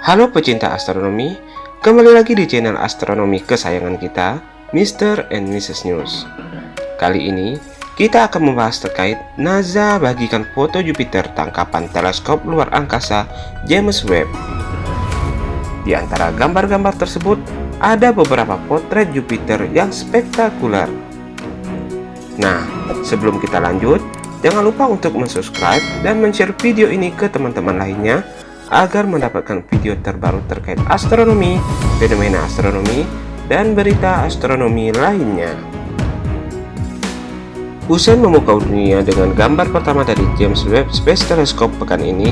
Halo pecinta astronomi, kembali lagi di channel astronomi kesayangan kita, Mr. and Mrs. News. Kali ini, kita akan membahas terkait NASA bagikan foto Jupiter tangkapan teleskop luar angkasa James Webb. Di antara gambar-gambar tersebut, ada beberapa potret Jupiter yang spektakuler. Nah, sebelum kita lanjut, Jangan lupa untuk subscribe dan share video ini ke teman-teman lainnya agar mendapatkan video terbaru terkait astronomi, fenomena astronomi, dan berita astronomi lainnya. Usai memukau dunia dengan gambar pertama dari James Webb Space Telescope pekan ini,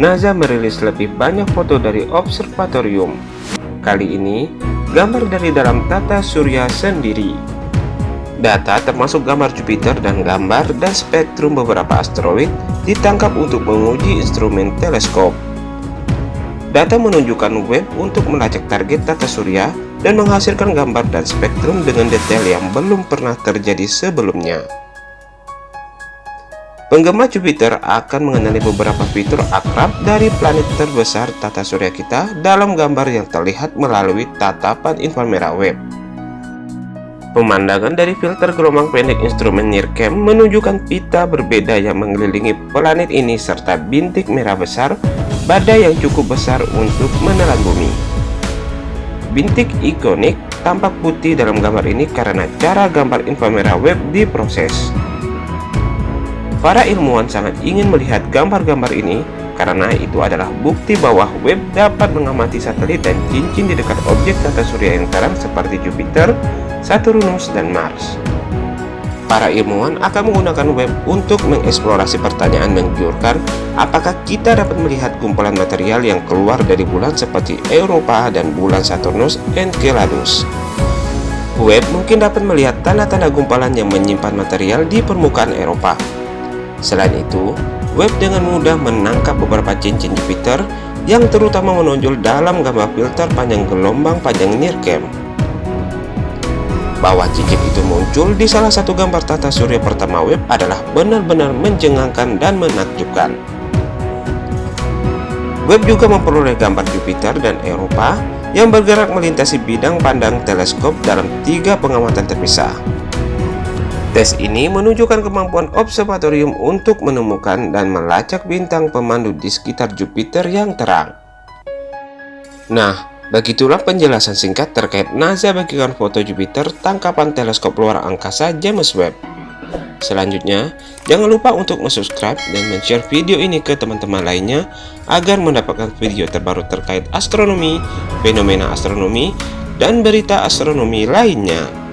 NASA merilis lebih banyak foto dari observatorium. Kali ini, gambar dari dalam tata surya sendiri. Data termasuk gambar Jupiter dan gambar dan spektrum beberapa asteroid ditangkap untuk menguji instrumen teleskop. Data menunjukkan web untuk melacak target tata surya dan menghasilkan gambar dan spektrum dengan detail yang belum pernah terjadi sebelumnya. Penggemar Jupiter akan mengenali beberapa fitur akrab dari planet terbesar tata surya kita dalam gambar yang terlihat melalui tatapan inframerah web. Pemandangan dari filter gelombang pendek instrumen NIRCam menunjukkan pita berbeda yang mengelilingi planet ini serta bintik merah besar, badai yang cukup besar untuk menelan bumi. Bintik ikonik tampak putih dalam gambar ini karena cara gambar inframerah web diproses. Para ilmuwan sangat ingin melihat gambar-gambar ini karena itu adalah bukti bahwa web dapat mengamati satelit dan cincin di dekat objek tata surya yang terang seperti Jupiter, Saturnus, dan Mars. Para ilmuwan akan menggunakan web untuk mengeksplorasi pertanyaan menggiurkan apakah kita dapat melihat kumpulan material yang keluar dari bulan seperti Eropa dan bulan Saturnus Enceladus. Web mungkin dapat melihat tanda-tanda gumpalan yang menyimpan material di permukaan Eropa. Selain itu, web dengan mudah menangkap beberapa cincin Jupiter yang terutama menonjol dalam gambar filter panjang gelombang panjang NIRCam bahwa cincin itu muncul di salah satu gambar tata surya pertama web adalah benar-benar mencengangkan dan menakjubkan. Web juga memperoleh gambar Jupiter dan Eropa yang bergerak melintasi bidang pandang teleskop dalam tiga pengamatan terpisah. Tes ini menunjukkan kemampuan observatorium untuk menemukan dan melacak bintang pemandu di sekitar Jupiter yang terang. Nah, Begitulah penjelasan singkat terkait NASA bagikan foto Jupiter tangkapan teleskop luar angkasa James Webb. Selanjutnya, jangan lupa untuk subscribe dan share video ini ke teman-teman lainnya agar mendapatkan video terbaru terkait astronomi, fenomena astronomi, dan berita astronomi lainnya.